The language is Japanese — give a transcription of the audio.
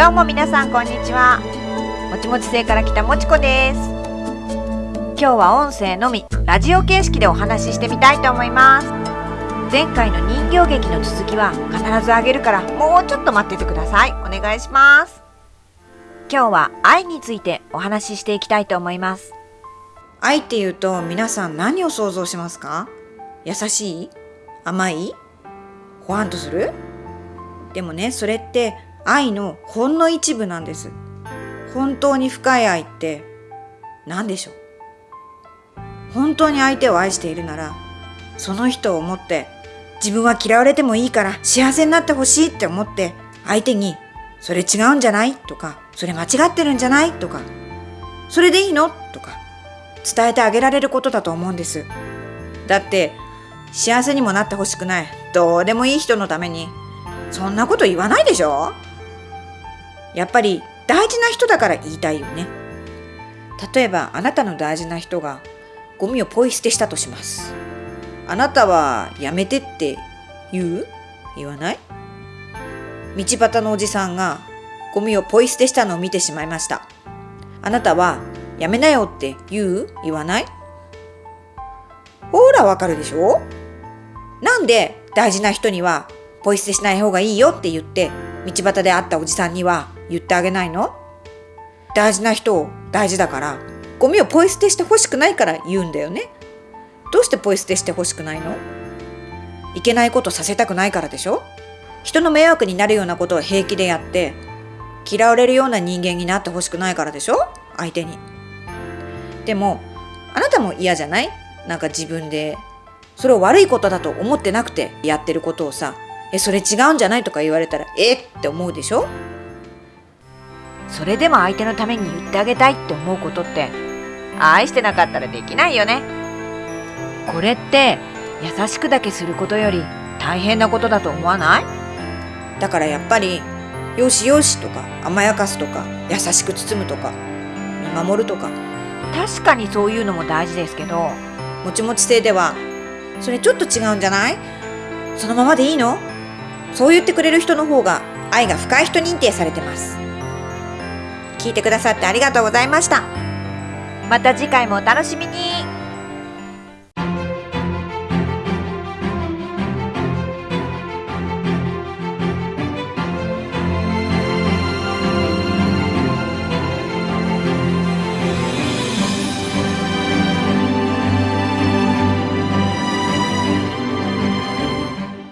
どうも皆さんこんにちは。もちもち星から来たもちこです。今日は音声のみラジオ形式でお話ししてみたいと思います。前回の人形劇の続きは必ずあげるからもうちょっと待っててください。お願いします。今日は愛についてお話ししていきたいと思います。愛っていうと皆さん何を想像しますか？優しい？甘い？ほわんとする？でもねそれって愛のほんの一部なんです。本当に深い愛って何でしょう？本当に相手を愛しているならその人を思って自分は嫌われてもいいから幸せになってほしいって思って相手にそれ違うんじゃない？とかそれ間違ってるんじゃない？とかそれでいいの？とか伝えてあげられることだと思うんです。だって幸せにもなってほしくない。どうでもいい人のためにそんなこと言わないでしょ？やっぱり大事な人だから言いたいよね。例えばあなたの大事な人がゴミをポイ捨てしたとします。あなたはやめてって言う？言わない？道端のおじさんがゴミをポイ捨てしたのを見てしまいました。あなたはやめなよって言う？言わない？ほらわかるでしょ？なんで大事な人にはポイ捨てしない方がいいよって言って道端で会ったおじさんには言ってあげないの？大事な人を大事だから。ゴミをポイ捨てしてほしくないから言うんだよね。どうしてポイ捨てしてほしくないの？いけないことさせたくないからでしょ？人の迷惑になるようなことを平気でやって嫌われるような人間になってほしくないからでしょ？相手に。でもあなたも嫌じゃない？なんか自分で。それを悪いことだと思ってなくてやってることをさ。えそれ違うんじゃない？とか言われたらえ？って思うでしょ？それでも相手のために言ってあげたいって思うことって愛してなかったらできないよね。これって優しくだけすることより大変なことだと思わない？だからやっぱりよしよしとか甘やかすとか優しく包むとか見守るとか。確かにそういうのも大事ですけどもちもち性ではそれちょっと違うんじゃない？そのままでいいの？そう言ってくれる人の方が愛が深い人認定されてます聞いてくださってありがとうございました。また次回もお楽しみに。